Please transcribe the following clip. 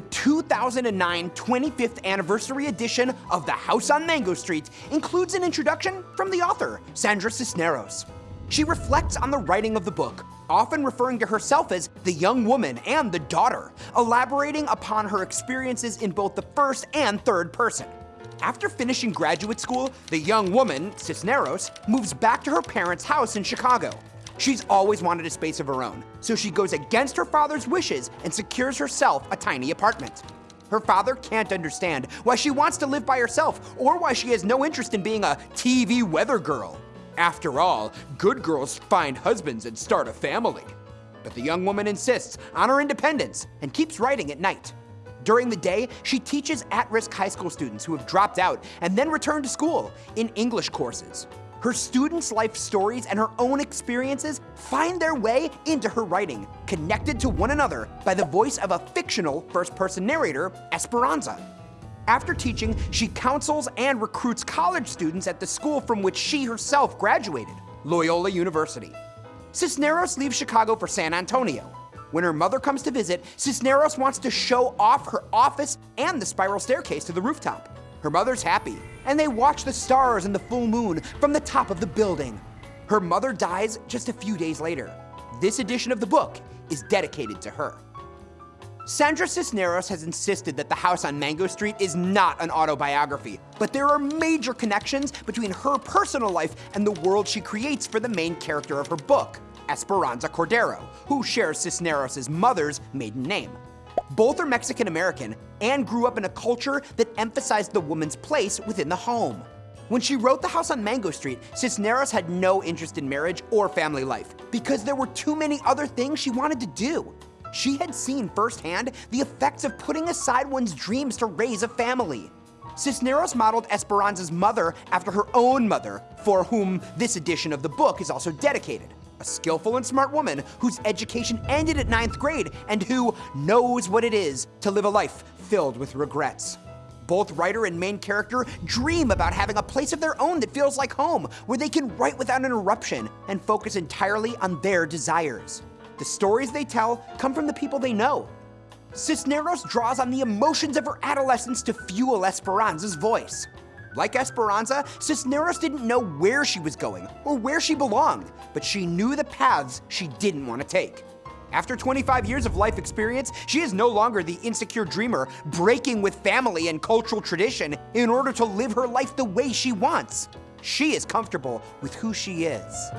2009 25th anniversary edition of The House on Mango Street includes an introduction from the author, Sandra Cisneros. She reflects on the writing of the book, often referring to herself as the young woman and the daughter, elaborating upon her experiences in both the first and third person. After finishing graduate school, the young woman, Cisneros, moves back to her parents' house in Chicago. She's always wanted a space of her own, so she goes against her father's wishes and secures herself a tiny apartment. Her father can't understand why she wants to live by herself or why she has no interest in being a TV weather girl. After all, good girls find husbands and start a family. But the young woman insists on her independence and keeps writing at night. During the day, she teaches at-risk high school students who have dropped out and then return to school in English courses. Her students' life stories and her own experiences find their way into her writing, connected to one another by the voice of a fictional first-person narrator, Esperanza. After teaching, she counsels and recruits college students at the school from which she herself graduated, Loyola University. Cisneros leaves Chicago for San Antonio. When her mother comes to visit, Cisneros wants to show off her office and the spiral staircase to the rooftop. Her mother's happy, and they watch the stars and the full moon from the top of the building. Her mother dies just a few days later. This edition of the book is dedicated to her. Sandra Cisneros has insisted that The House on Mango Street is not an autobiography, but there are major connections between her personal life and the world she creates for the main character of her book, Esperanza Cordero, who shares Cisneros' mother's maiden name. Both are Mexican American and grew up in a culture that emphasized the woman's place within the home. When she wrote The House on Mango Street, Cisneros had no interest in marriage or family life because there were too many other things she wanted to do. She had seen firsthand the effects of putting aside one's dreams to raise a family. Cisneros modeled Esperanza's mother after her own mother, for whom this edition of the book is also dedicated. A skillful and smart woman whose education ended at ninth grade and who knows what it is to live a life filled with regrets. Both writer and main character dream about having a place of their own that feels like home, where they can write without interruption and focus entirely on their desires. The stories they tell come from the people they know. Cisneros draws on the emotions of her adolescence to fuel Esperanza's voice. Like Esperanza, Cisneros didn't know where she was going or where she belonged, but she knew the paths she didn't want to take. After 25 years of life experience, she is no longer the insecure dreamer breaking with family and cultural tradition in order to live her life the way she wants. She is comfortable with who she is.